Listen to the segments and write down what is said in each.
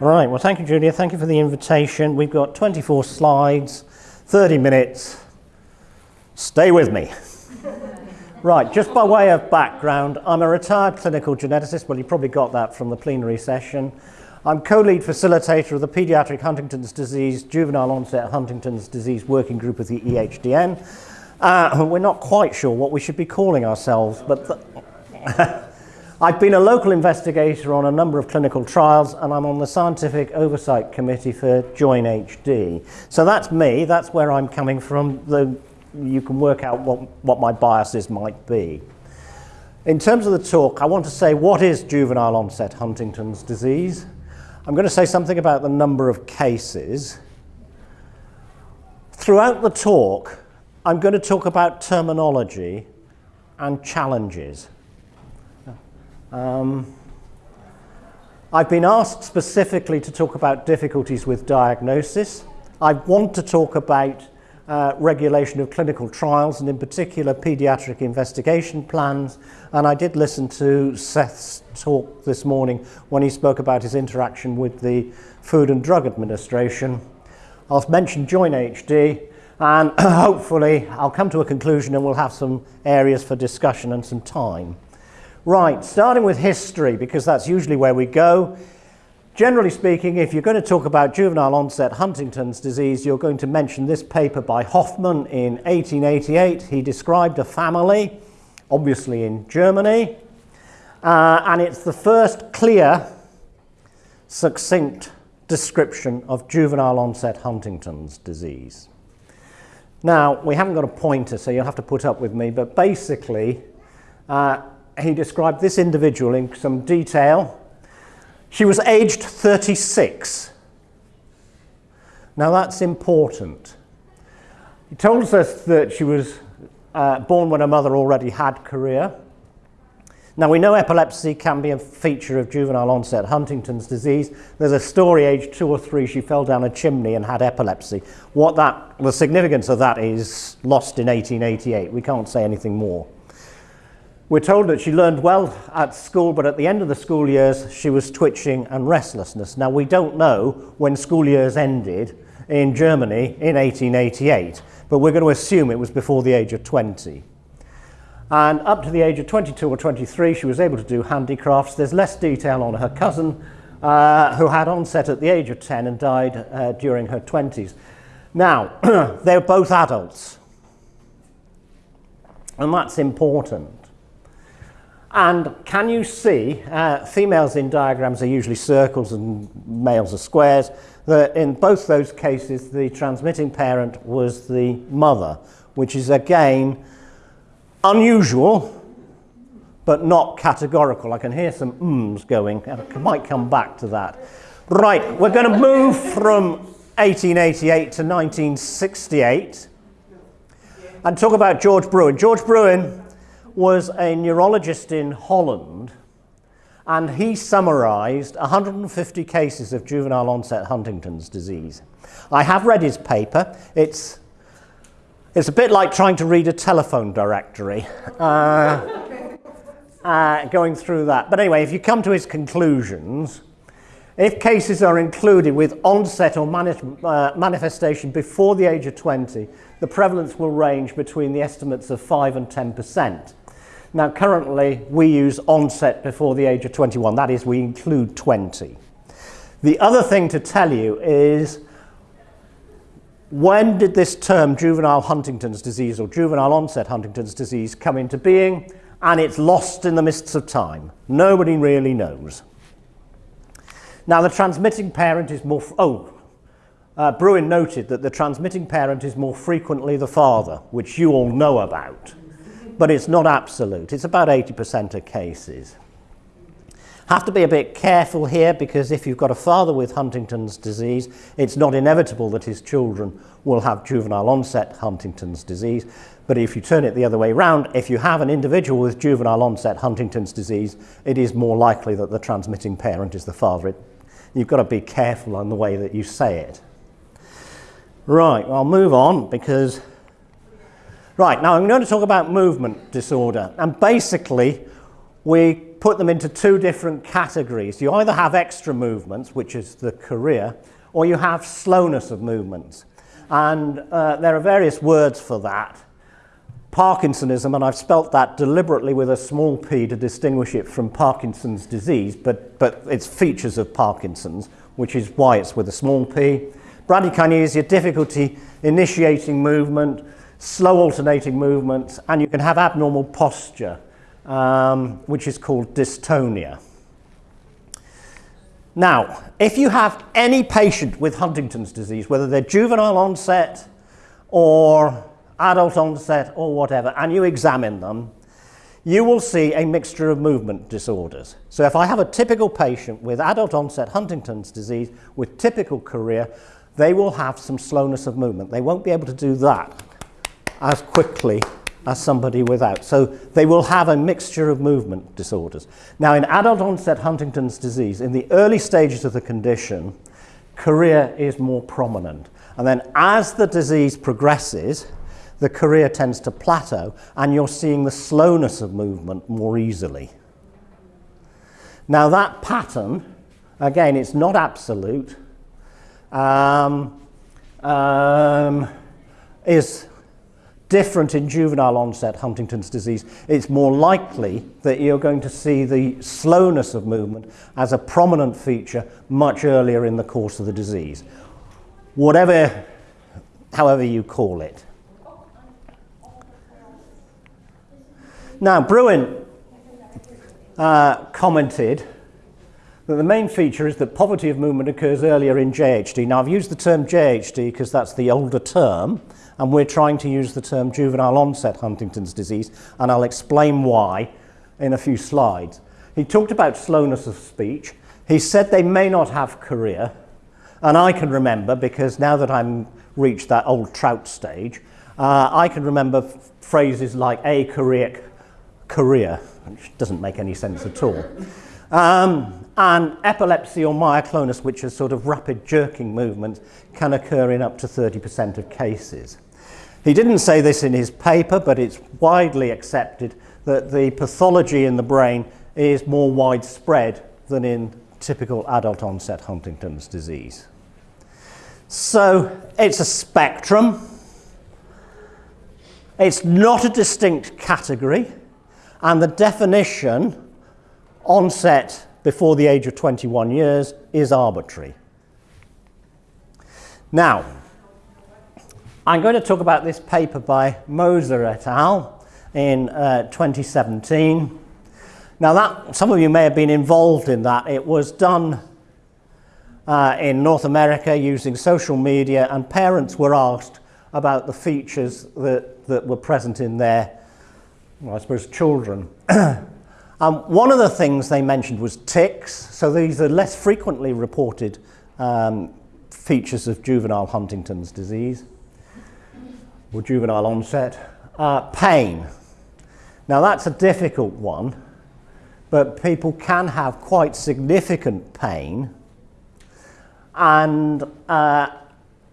All right, well, thank you, Julia. Thank you for the invitation. We've got 24 slides, 30 minutes. Stay with me. right, just by way of background, I'm a retired clinical geneticist. Well, you probably got that from the plenary session. I'm co-lead facilitator of the Pediatric Huntington's Disease, Juvenile Onset Huntington's Disease Working Group of the EHDN. Uh, we're not quite sure what we should be calling ourselves, but I've been a local investigator on a number of clinical trials and I'm on the Scientific Oversight Committee for Join HD. So that's me, that's where I'm coming from. You can work out what, what my biases might be. In terms of the talk, I want to say what is juvenile onset Huntington's disease? I'm going to say something about the number of cases. Throughout the talk, I'm going to talk about terminology and challenges. Um, I've been asked specifically to talk about difficulties with diagnosis. I want to talk about uh, regulation of clinical trials and in particular pediatric investigation plans. And I did listen to Seth's talk this morning when he spoke about his interaction with the Food and Drug Administration. I'll mention Join HD and hopefully I'll come to a conclusion and we'll have some areas for discussion and some time. Right, starting with history, because that's usually where we go. Generally speaking, if you're going to talk about juvenile onset Huntington's disease, you're going to mention this paper by Hoffman in 1888. He described a family, obviously in Germany, uh, and it's the first clear, succinct description of juvenile onset Huntington's disease. Now, we haven't got a pointer, so you'll have to put up with me, but basically, uh, he described this individual in some detail. She was aged 36. Now that's important. He told us that she was uh, born when her mother already had chorea. Now we know epilepsy can be a feature of juvenile onset Huntington's disease. There's a story aged two or three, she fell down a chimney and had epilepsy. What that, the significance of that is lost in 1888. We can't say anything more. We're told that she learned well at school, but at the end of the school years, she was twitching and restlessness. Now, we don't know when school years ended in Germany in 1888, but we're going to assume it was before the age of 20. And up to the age of 22 or 23, she was able to do handicrafts. There's less detail on her cousin, uh, who had onset at the age of 10 and died uh, during her 20s. Now, they're both adults, and that's important. And can you see, uh, females in diagrams are usually circles and males are squares, that in both those cases the transmitting parent was the mother, which is again unusual, but not categorical. I can hear some ums going, I might come back to that. Right, we're going to move from 1888 to 1968 and talk about George Bruyn. George Bruin was a neurologist in Holland and he summarized 150 cases of juvenile onset Huntington's disease. I have read his paper. It's, it's a bit like trying to read a telephone directory, uh, uh, going through that. But anyway, if you come to his conclusions, if cases are included with onset or uh, manifestation before the age of 20, the prevalence will range between the estimates of 5 and 10 percent. Now, currently, we use onset before the age of 21. That is, we include 20. The other thing to tell you is when did this term juvenile Huntington's disease or juvenile onset Huntington's disease come into being? And it's lost in the mists of time. Nobody really knows. Now, the transmitting parent is more... Oh, uh, Bruyn noted that the transmitting parent is more frequently the father, which you all know about but it's not absolute. It's about 80% of cases. Have to be a bit careful here because if you've got a father with Huntington's disease, it's not inevitable that his children will have juvenile onset Huntington's disease. But if you turn it the other way around, if you have an individual with juvenile onset Huntington's disease, it is more likely that the transmitting parent is the father. It, you've got to be careful on the way that you say it. Right, I'll move on because Right, now I'm going to talk about movement disorder. And basically, we put them into two different categories. You either have extra movements, which is the chorea, or you have slowness of movements. And uh, there are various words for that. Parkinsonism, and I've spelt that deliberately with a small p to distinguish it from Parkinson's disease, but, but it's features of Parkinson's, which is why it's with a small p. Bradykinesia, difficulty initiating movement, slow alternating movements, and you can have abnormal posture, um, which is called dystonia. Now, if you have any patient with Huntington's disease, whether they're juvenile onset or adult onset or whatever, and you examine them, you will see a mixture of movement disorders. So if I have a typical patient with adult onset Huntington's disease with typical chorea, they will have some slowness of movement. They won't be able to do that as quickly as somebody without. So they will have a mixture of movement disorders. Now, in adult onset Huntington's disease, in the early stages of the condition, chorea is more prominent. And then as the disease progresses, the chorea tends to plateau and you're seeing the slowness of movement more easily. Now that pattern, again, it's not absolute, um, um, is different in juvenile onset Huntington's disease, it's more likely that you're going to see the slowness of movement as a prominent feature much earlier in the course of the disease. Whatever, however you call it. Now, Bruyn uh, commented that the main feature is that poverty of movement occurs earlier in JHD. Now, I've used the term JHD because that's the older term, and we're trying to use the term juvenile onset Huntington's disease, and I'll explain why in a few slides. He talked about slowness of speech. He said they may not have chorea, and I can remember, because now that I'm reached that old trout stage, uh, I can remember phrases like a choreic chorea, which doesn't make any sense at all. Um, and epilepsy or myoclonus, which is sort of rapid jerking movements, can occur in up to 30% of cases. He didn't say this in his paper, but it's widely accepted that the pathology in the brain is more widespread than in typical adult onset Huntington's disease. So it's a spectrum. It's not a distinct category, and the definition, onset before the age of 21 years, is arbitrary. Now, I'm going to talk about this paper by Moser et al. in uh, 2017. Now that, some of you may have been involved in that. It was done uh, in North America using social media and parents were asked about the features that, that were present in their, well, I suppose, children. um, one of the things they mentioned was tics. So these are less frequently reported um, features of juvenile Huntington's disease or juvenile onset. Uh, pain. Now that's a difficult one, but people can have quite significant pain. And uh,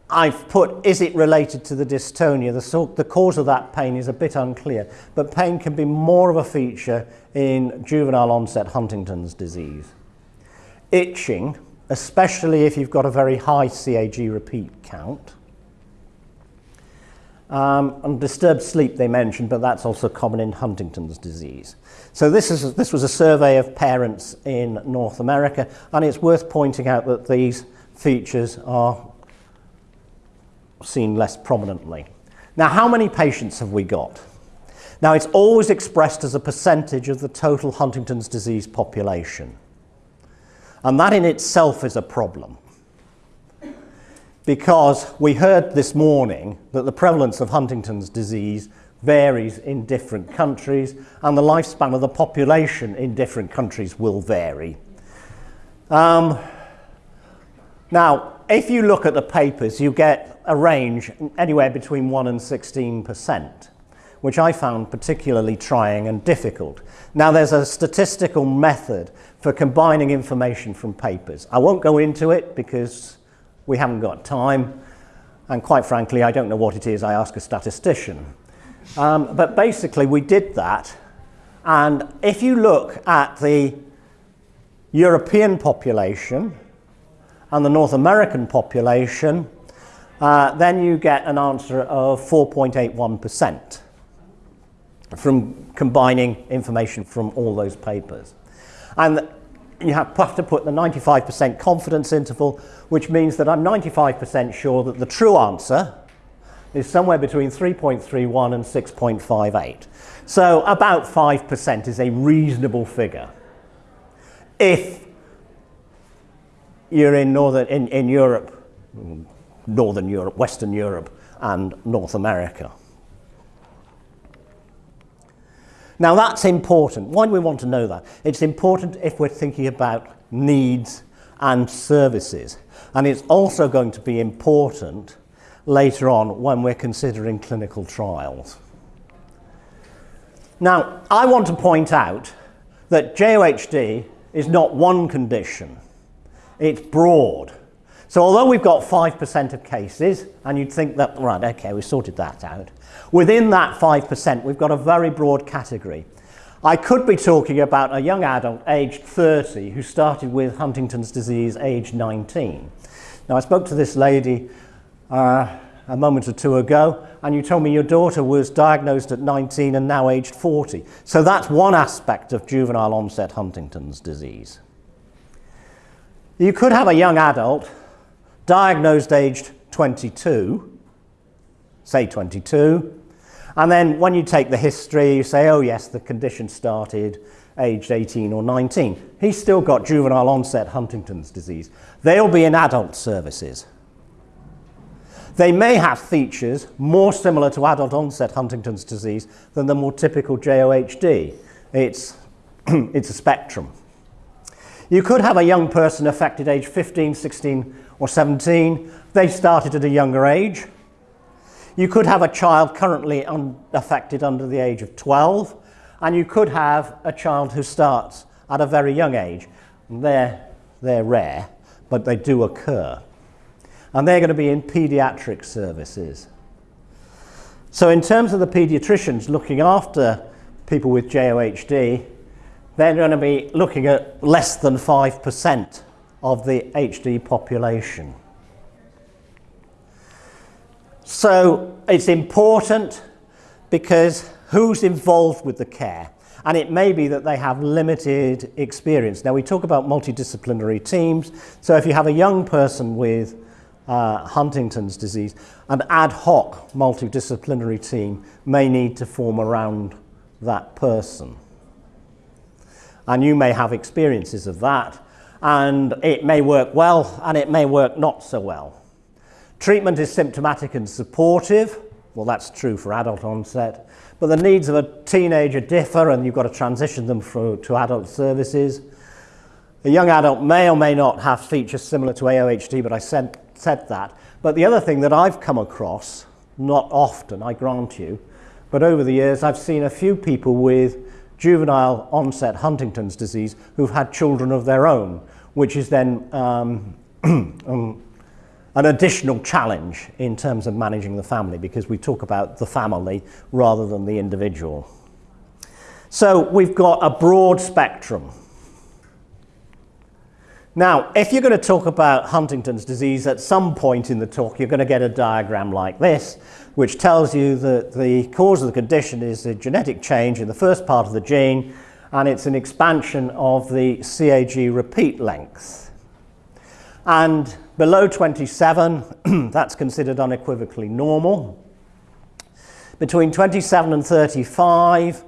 I've put, is it related to the dystonia? The, the cause of that pain is a bit unclear, but pain can be more of a feature in juvenile onset Huntington's disease. Itching, especially if you've got a very high CAG repeat count. Um, and disturbed sleep they mentioned, but that's also common in Huntington's disease. So this, is, this was a survey of parents in North America, and it's worth pointing out that these features are seen less prominently. Now, how many patients have we got? Now, it's always expressed as a percentage of the total Huntington's disease population. And that in itself is a problem because we heard this morning that the prevalence of Huntington's disease varies in different countries and the lifespan of the population in different countries will vary. Um, now, if you look at the papers, you get a range anywhere between 1 and 16%, which I found particularly trying and difficult. Now, there's a statistical method for combining information from papers. I won't go into it because we haven't got time. And quite frankly, I don't know what it is. I ask a statistician. Um, but basically, we did that. And if you look at the European population and the North American population, uh, then you get an answer of 4.81% from combining information from all those papers. And you have to put the 95% confidence interval, which means that I'm 95% sure that the true answer is somewhere between 3.31 and 6.58. So about 5% is a reasonable figure. If you're in, northern, in, in Europe, Northern Europe, Western Europe, and North America. Now that's important. Why do we want to know that? It's important if we're thinking about needs and services. And it's also going to be important later on when we're considering clinical trials. Now, I want to point out that JOHD is not one condition. It's broad. So although we've got 5% of cases, and you'd think that, right, okay, we sorted that out, within that 5%, we've got a very broad category. I could be talking about a young adult aged 30 who started with Huntington's disease aged 19. Now, I spoke to this lady uh, a moment or two ago, and you told me your daughter was diagnosed at 19 and now aged 40. So that's one aspect of juvenile onset Huntington's disease. You could have a young adult diagnosed aged 22, say 22, and then when you take the history, you say, oh yes, the condition started aged 18 or 19. He's still got juvenile onset Huntington's disease. They'll be in adult services. They may have features more similar to adult onset Huntington's disease than the more typical JOHD. It's, it's a spectrum. You could have a young person affected age 15, 16 or 17. They started at a younger age. You could have a child currently un affected under the age of 12, and you could have a child who starts at a very young age. They're, they're rare, but they do occur. And they're going to be in paediatric services. So in terms of the paediatricians looking after people with JOHD, they're going to be looking at less than 5% of the HD population. So it's important because who's involved with the care? And it may be that they have limited experience. Now we talk about multidisciplinary teams. So if you have a young person with uh, Huntington's disease, an ad hoc multidisciplinary team may need to form around that person. And you may have experiences of that, and it may work well and it may work not so well. Treatment is symptomatic and supportive. Well, that's true for adult onset. But the needs of a teenager differ and you've got to transition them through to adult services. A young adult may or may not have features similar to AOHD, but I said, said that. But the other thing that I've come across, not often, I grant you, but over the years I've seen a few people with juvenile onset Huntington's disease who've had children of their own, which is then um, um, an additional challenge in terms of managing the family because we talk about the family rather than the individual. So we've got a broad spectrum. Now, if you're going to talk about Huntington's disease, at some point in the talk, you're going to get a diagram like this, which tells you that the cause of the condition is a genetic change in the first part of the gene, and it's an expansion of the CAG repeat length. And below 27, that's considered unequivocally normal. Between 27 and 35,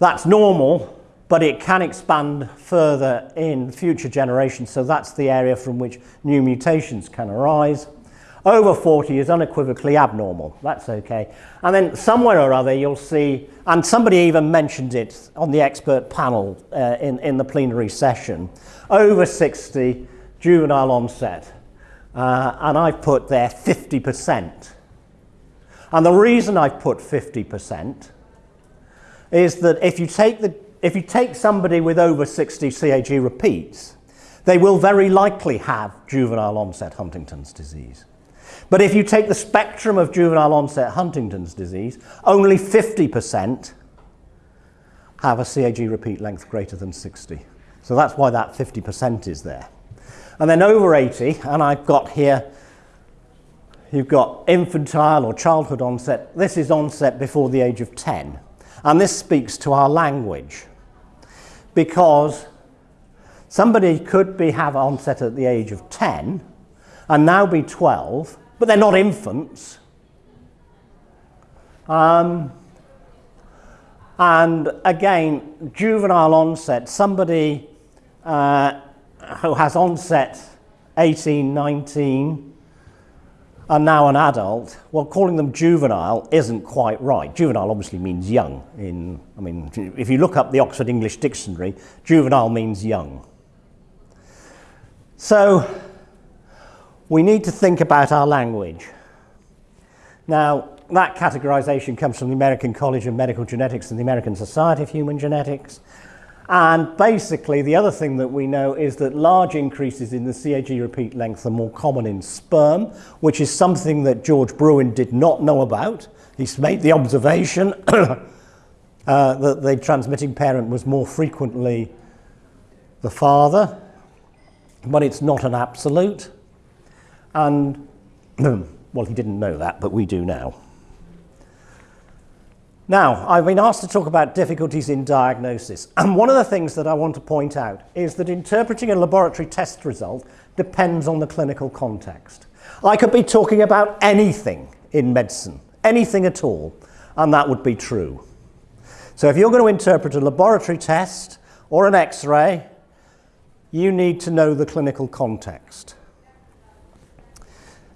that's normal, but it can expand further in future generations, so that's the area from which new mutations can arise. Over 40 is unequivocally abnormal. That's okay. And then somewhere or other you'll see, and somebody even mentioned it on the expert panel uh, in, in the plenary session, over 60 juvenile onset. Uh, and I've put there 50%. And the reason I've put 50% is that if you take, the, if you take somebody with over 60 CAG repeats, they will very likely have juvenile onset Huntington's disease. But if you take the spectrum of juvenile onset Huntington's disease, only 50% have a CAG repeat length greater than 60. So that's why that 50% is there. And then over 80, and I've got here, you've got infantile or childhood onset. This is onset before the age of 10. And this speaks to our language because somebody could be, have onset at the age of 10 and now be 12, but they're not infants. Um, and again, juvenile onset, somebody uh, who has onset 18, 19, and now an adult, well, calling them juvenile isn't quite right. Juvenile obviously means young. In, I mean, if you look up the Oxford English Dictionary, juvenile means young. So we need to think about our language. Now, that categorization comes from the American College of Medical Genetics and the American Society of Human Genetics. And basically, the other thing that we know is that large increases in the CAG repeat length are more common in sperm, which is something that George Bruyn did not know about. He's made the observation uh, that the transmitting parent was more frequently the father, but it's not an absolute. And, well, he didn't know that, but we do now. Now, I've been asked to talk about difficulties in diagnosis. And one of the things that I want to point out is that interpreting a laboratory test result depends on the clinical context. I could be talking about anything in medicine, anything at all, and that would be true. So if you're going to interpret a laboratory test or an x-ray, you need to know the clinical context.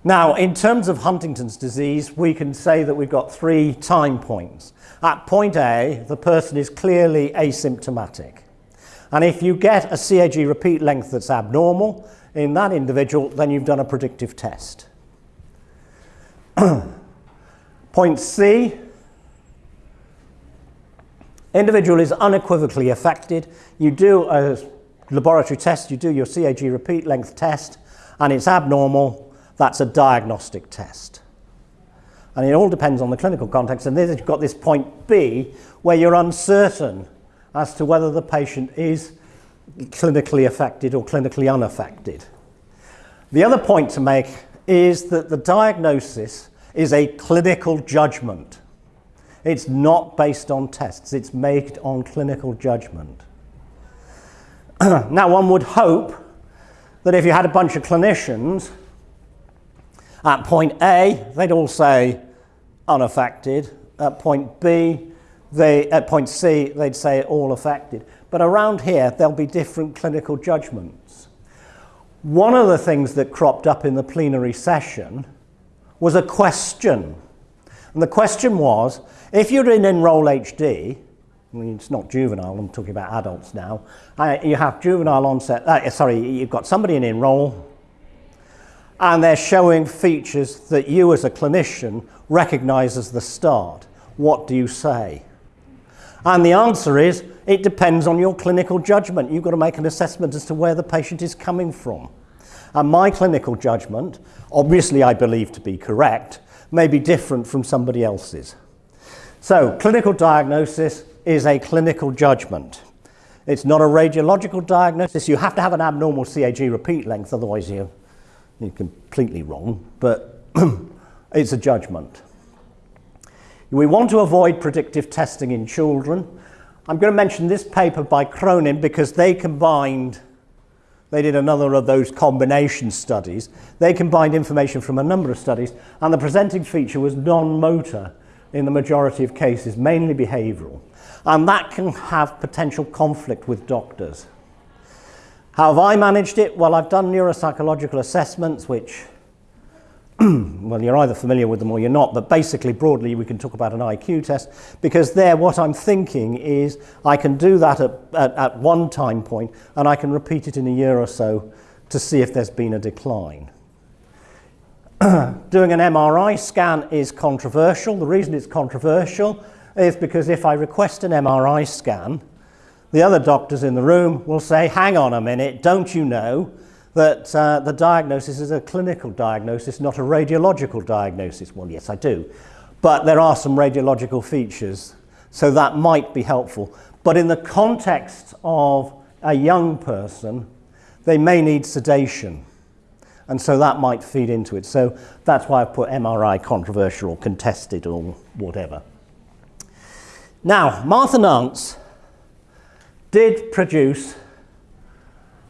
Now, in terms of Huntington's disease, we can say that we've got three time points. At point A, the person is clearly asymptomatic. And if you get a CAG repeat length that's abnormal in that individual, then you've done a predictive test. point C, individual is unequivocally affected. You do a laboratory test, you do your CAG repeat length test, and it's abnormal, that's a diagnostic test. And it all depends on the clinical context. And then you've got this point B where you're uncertain as to whether the patient is clinically affected or clinically unaffected. The other point to make is that the diagnosis is a clinical judgment. It's not based on tests, it's made on clinical judgment. now, one would hope that if you had a bunch of clinicians at point A, they'd all say unaffected. At point B, they, at point C, they'd say all affected. But around here, there'll be different clinical judgments. One of the things that cropped up in the plenary session was a question. And the question was, if you're in Enroll HD, I mean, it's not juvenile, I'm talking about adults now, uh, you have juvenile onset, uh, sorry, you've got somebody in Enroll, and they're showing features that you as a clinician recognize as the start. What do you say? And the answer is, it depends on your clinical judgment. You've got to make an assessment as to where the patient is coming from. And my clinical judgment, obviously I believe to be correct, may be different from somebody else's. So, clinical diagnosis is a clinical judgment. It's not a radiological diagnosis. You have to have an abnormal CAG repeat length, otherwise you you're completely wrong, but it's a judgment. We want to avoid predictive testing in children. I'm going to mention this paper by Cronin because they combined, they did another of those combination studies. They combined information from a number of studies, and the presenting feature was non-motor in the majority of cases, mainly behavioural. And that can have potential conflict with doctors. How have I managed it? Well, I've done neuropsychological assessments, which, well, you're either familiar with them or you're not, but basically, broadly, we can talk about an IQ test because there, what I'm thinking is I can do that at, at, at one time point and I can repeat it in a year or so to see if there's been a decline. Doing an MRI scan is controversial. The reason it's controversial is because if I request an MRI scan, the other doctors in the room will say, hang on a minute, don't you know that uh, the diagnosis is a clinical diagnosis, not a radiological diagnosis? Well, yes, I do. But there are some radiological features, so that might be helpful. But in the context of a young person, they may need sedation. And so that might feed into it. So that's why I've put MRI controversial or contested or whatever. Now, Martha Nance did produce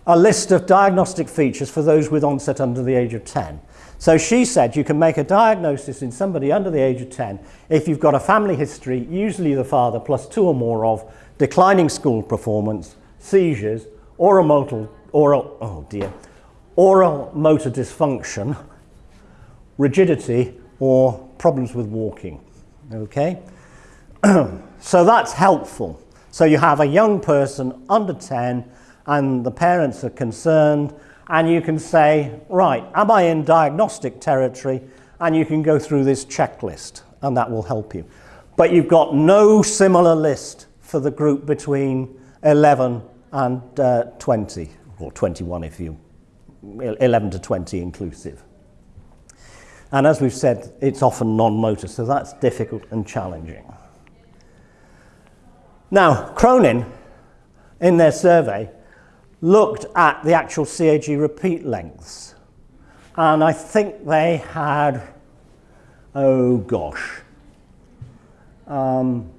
a list of diagnostic features for those with onset under the age of 10. So she said you can make a diagnosis in somebody under the age of 10 if you've got a family history, usually the father plus two or more of declining school performance, seizures, oral motor, oral, oh dear, oral motor dysfunction, rigidity, or problems with walking. Okay? so that's helpful. So you have a young person under 10 and the parents are concerned and you can say, right, am I in diagnostic territory? And you can go through this checklist and that will help you. But you've got no similar list for the group between 11 and uh, 20, or 21 if you, 11 to 20 inclusive. And as we've said, it's often non-motor, so that's difficult and challenging. Now, Cronin, in their survey, looked at the actual CAG repeat lengths. And I think they had, oh gosh, um,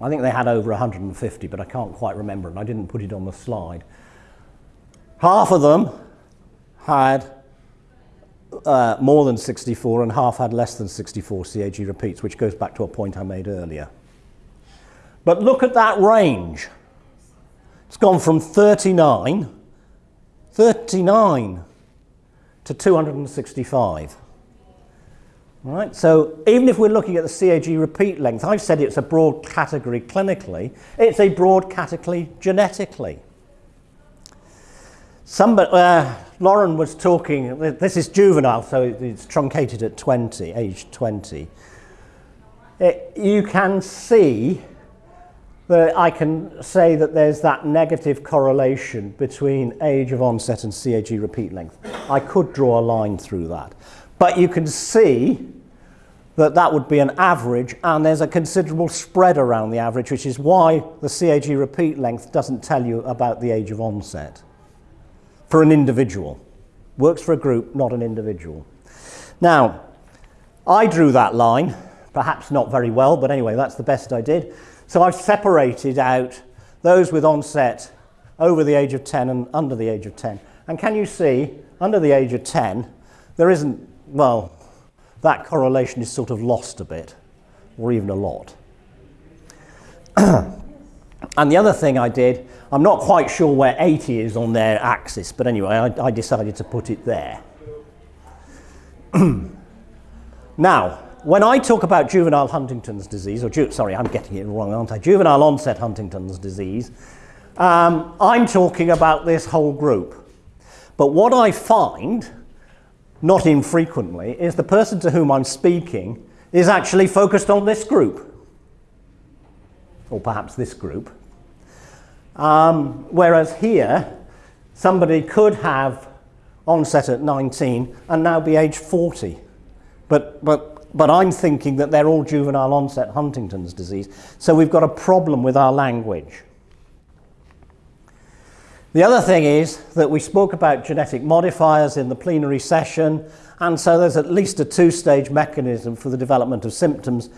I think they had over 150, but I can't quite remember, and I didn't put it on the slide. Half of them had uh, more than 64, and half had less than 64 CAG repeats, which goes back to a point I made earlier. But look at that range. It's gone from 39, 39 to 265. Right, so even if we're looking at the CAG repeat length, I've said it's a broad category clinically, it's a broad category genetically. Somebody, uh, Lauren was talking, this is juvenile, so it's truncated at 20, age 20. It, you can see that I can say that there's that negative correlation between age of onset and CAG repeat length. I could draw a line through that. But you can see that that would be an average and there's a considerable spread around the average, which is why the CAG repeat length doesn't tell you about the age of onset for an individual. Works for a group, not an individual. Now, I drew that line, perhaps not very well, but anyway, that's the best I did. So I've separated out those with onset over the age of 10 and under the age of 10. And can you see, under the age of 10, there isn't, well, that correlation is sort of lost a bit, or even a lot. and the other thing I did, I'm not quite sure where 80 is on their axis, but anyway, I, I decided to put it there. now, when I talk about juvenile Huntington's disease, or ju sorry, I'm getting it wrong, aren't I? Juvenile onset Huntington's disease, um, I'm talking about this whole group. But what I find, not infrequently, is the person to whom I'm speaking is actually focused on this group, or perhaps this group. Um, whereas here, somebody could have onset at 19 and now be age 40. But, but but I'm thinking that they're all juvenile onset Huntington's disease. So we've got a problem with our language. The other thing is that we spoke about genetic modifiers in the plenary session, and so there's at least a two-stage mechanism for the development of symptoms,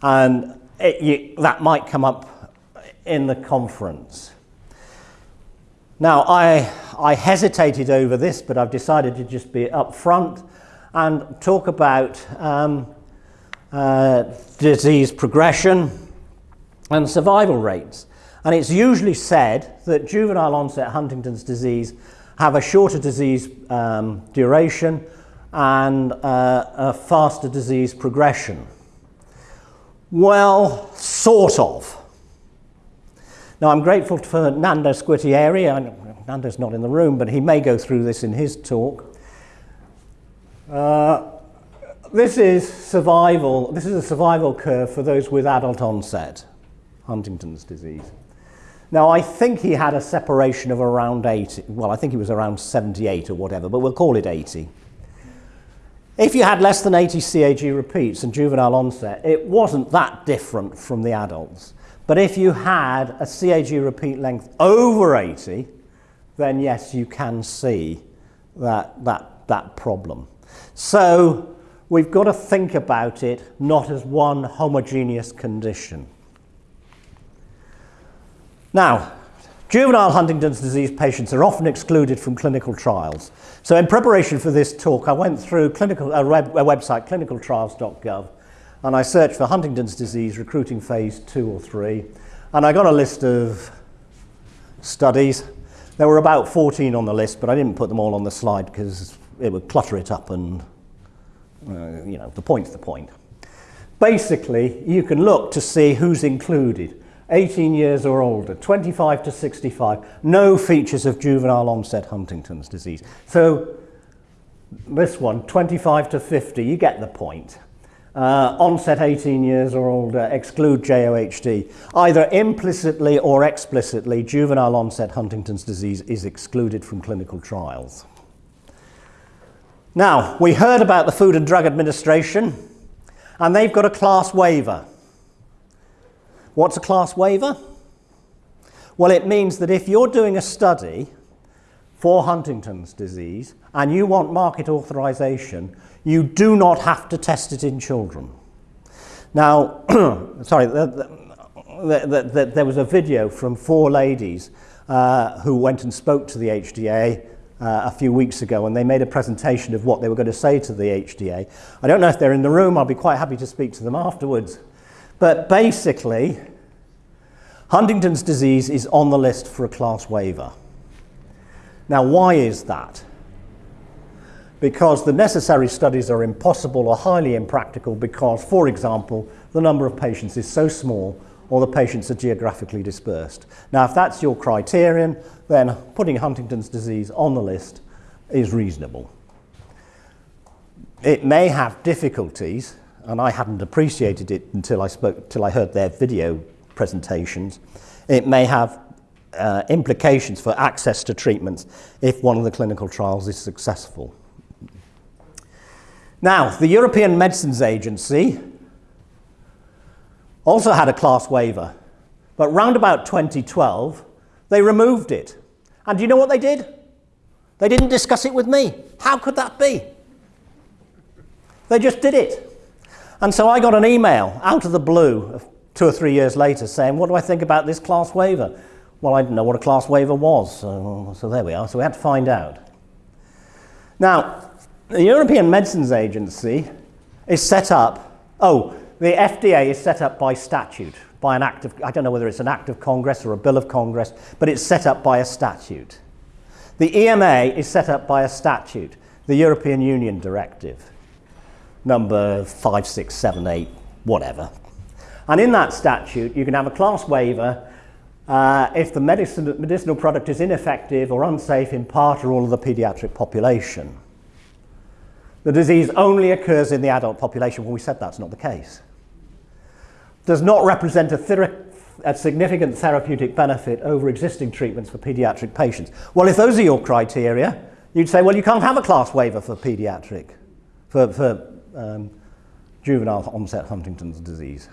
and it, you, that might come up in the conference. Now, I, I hesitated over this, but I've decided to just be upfront and talk about um, uh, disease progression and survival rates. And it's usually said that juvenile onset Huntington's disease have a shorter disease um, duration and uh, a faster disease progression. Well, sort of. Now, I'm grateful for Nando Squitieri. Nando's not in the room, but he may go through this in his talk. Uh, this is survival. This is a survival curve for those with adult onset Huntington's disease. Now, I think he had a separation of around 80. Well, I think he was around 78 or whatever, but we'll call it 80. If you had less than 80 CAG repeats and juvenile onset, it wasn't that different from the adults. But if you had a CAG repeat length over 80, then yes, you can see that, that, that problem. So we've got to think about it not as one homogeneous condition. Now, juvenile Huntington's disease patients are often excluded from clinical trials. So in preparation for this talk, I went through clinical, a, web, a website, clinicaltrials.gov, and I searched for Huntington's disease recruiting phase two or three, and I got a list of studies. There were about 14 on the list, but I didn't put them all on the slide because it would clutter it up and, uh, you know, the point's the point. Basically, you can look to see who's included. 18 years or older, 25 to 65, no features of juvenile onset Huntington's disease. So this one, 25 to 50, you get the point. Uh, onset 18 years or older, exclude JOHD. Either implicitly or explicitly, juvenile onset Huntington's disease is excluded from clinical trials. Now, we heard about the Food and Drug Administration, and they've got a class waiver. What's a class waiver? Well, it means that if you're doing a study for Huntington's disease and you want market authorization, you do not have to test it in children. Now, sorry, the, the, the, there was a video from four ladies uh, who went and spoke to the HDA uh, a few weeks ago and they made a presentation of what they were going to say to the HDA. I don't know if they're in the room, I'll be quite happy to speak to them afterwards. But basically, Huntington's disease is on the list for a class waiver. Now, why is that? Because the necessary studies are impossible or highly impractical because, for example, the number of patients is so small or the patients are geographically dispersed. Now, if that's your criterion, then putting Huntington's disease on the list is reasonable. It may have difficulties and I hadn't appreciated it until I spoke, until I heard their video presentations. It may have uh, implications for access to treatments if one of the clinical trials is successful. Now, the European Medicines Agency also had a class waiver, but round about 2012, they removed it. And do you know what they did? They didn't discuss it with me. How could that be? They just did it. And so I got an email out of the blue two or three years later saying, what do I think about this class waiver? Well, I didn't know what a class waiver was, so, so there we are. So we had to find out. Now, the European Medicines Agency is set up, oh, the FDA is set up by statute, by an act of, I don't know whether it's an act of Congress or a bill of Congress, but it's set up by a statute. The EMA is set up by a statute, the European Union Directive number 5678, whatever. And in that statute, you can have a class waiver uh, if the medicine, medicinal product is ineffective or unsafe in part or all of the pediatric population. The disease only occurs in the adult population. Well, we said that's not the case. Does not represent a, a significant therapeutic benefit over existing treatments for pediatric patients. Well, if those are your criteria, you'd say, well, you can't have a class waiver for pediatric, for, for um, juvenile onset Huntington's disease.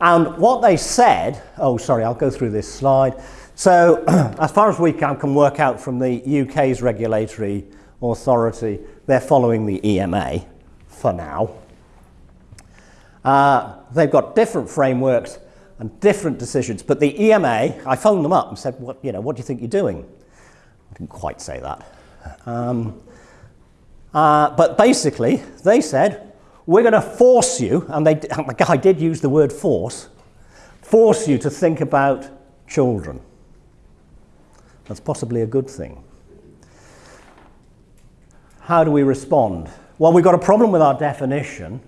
And what they said, oh, sorry, I'll go through this slide. So, as far as we can, can work out from the UK's regulatory authority, they're following the EMA for now. Uh, they've got different frameworks and different decisions, but the EMA, I phoned them up and said, what, you know, what do you think you're doing? I didn't quite say that. Um, uh, but basically, they said, we're going to force you, and they, the guy did use the word force, force you to think about children. That's possibly a good thing. How do we respond? Well, we've got a problem with our definition.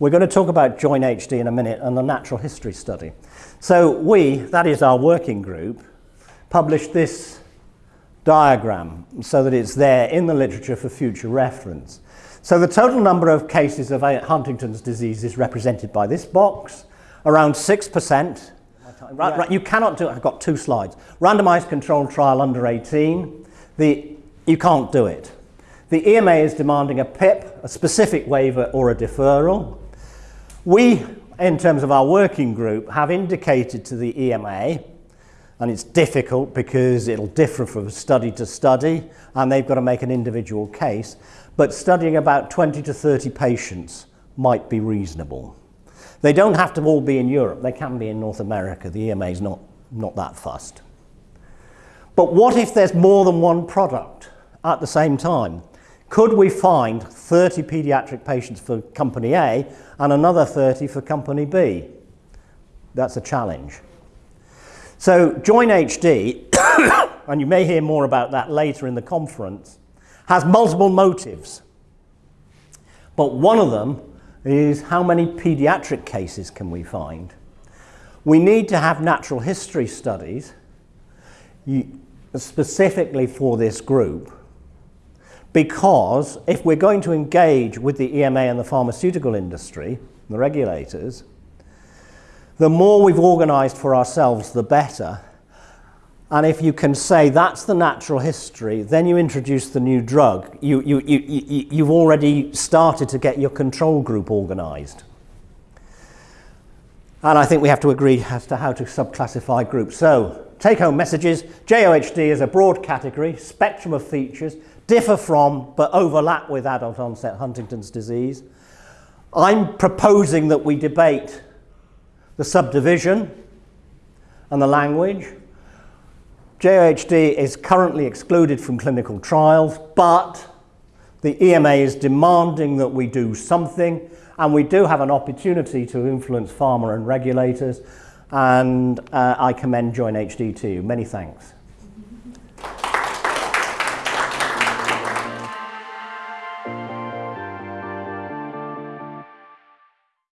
We're going to talk about Join HD in a minute and the natural history study. So we, that is our working group, published this diagram so that it's there in the literature for future reference. So the total number of cases of Huntington's disease is represented by this box, around 6%. Right, right, you cannot do it. I've got two slides. Randomized controlled trial under 18. The, you can't do it. The EMA is demanding a PIP, a specific waiver or a deferral. We in terms of our working group, have indicated to the EMA, and it's difficult because it'll differ from study to study, and they've got to make an individual case, but studying about 20 to 30 patients might be reasonable. They don't have to all be in Europe, they can be in North America. The EMA is not, not that fussed. But what if there's more than one product at the same time? Could we find 30 paediatric patients for company A and another 30 for company B? That's a challenge. So Join HD, and you may hear more about that later in the conference, has multiple motives. But one of them is how many paediatric cases can we find? We need to have natural history studies specifically for this group because if we're going to engage with the EMA and the pharmaceutical industry, the regulators, the more we've organised for ourselves, the better. And if you can say that's the natural history, then you introduce the new drug. You, you, you, you, you've already started to get your control group organised. And I think we have to agree as to how to subclassify groups. So, take home messages JOHD is a broad category, spectrum of features, differ from but overlap with adult onset Huntington's disease. I'm proposing that we debate the subdivision and the language. JOHD is currently excluded from clinical trials, but the EMA is demanding that we do something, and we do have an opportunity to influence pharma and regulators, and uh, I commend Join HD to you. Many thanks.